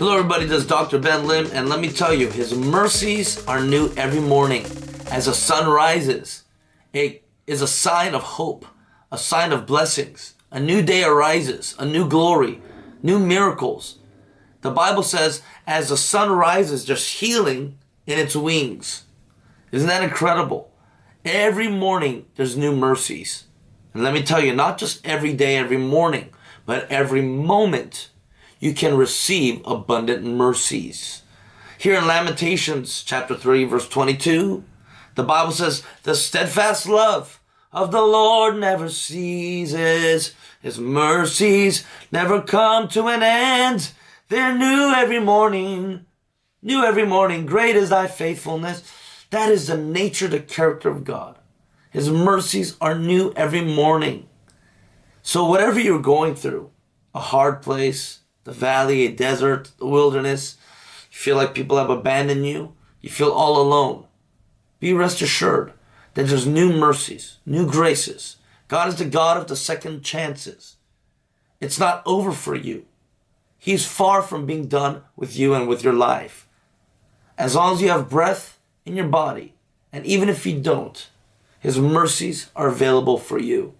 Hello everybody, this is Dr. Ben Lim and let me tell you, His mercies are new every morning. As the sun rises, it is a sign of hope, a sign of blessings. A new day arises, a new glory, new miracles. The Bible says, as the sun rises, there's healing in its wings. Isn't that incredible? Every morning, there's new mercies. And let me tell you, not just every day, every morning, but every moment you can receive abundant mercies. Here in Lamentations chapter 3 verse 22, the Bible says, the steadfast love of the Lord never ceases. His mercies never come to an end. They're new every morning. New every morning. Great is thy faithfulness. That is the nature, the character of God. His mercies are new every morning. So whatever you're going through, a hard place, the valley, a desert, the wilderness, you feel like people have abandoned you, you feel all alone, be rest assured that there's new mercies, new graces. God is the God of the second chances. It's not over for you. He's far from being done with you and with your life. As long as you have breath in your body, and even if you don't, His mercies are available for you.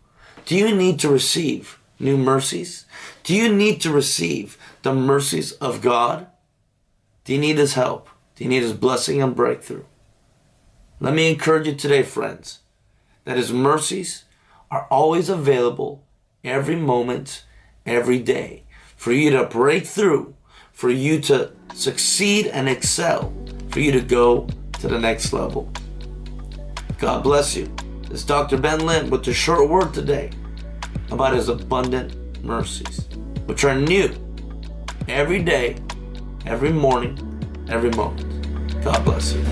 Do you need to receive new mercies? Do you need to receive the mercies of God? Do you need His help? Do you need His blessing and breakthrough? Let me encourage you today, friends, that His mercies are always available every moment, every day, for you to break through, for you to succeed and excel, for you to go to the next level. God bless you. Is Dr. Ben Lim with the short word today about his abundant mercies, which are new every day, every morning, every moment. God bless you.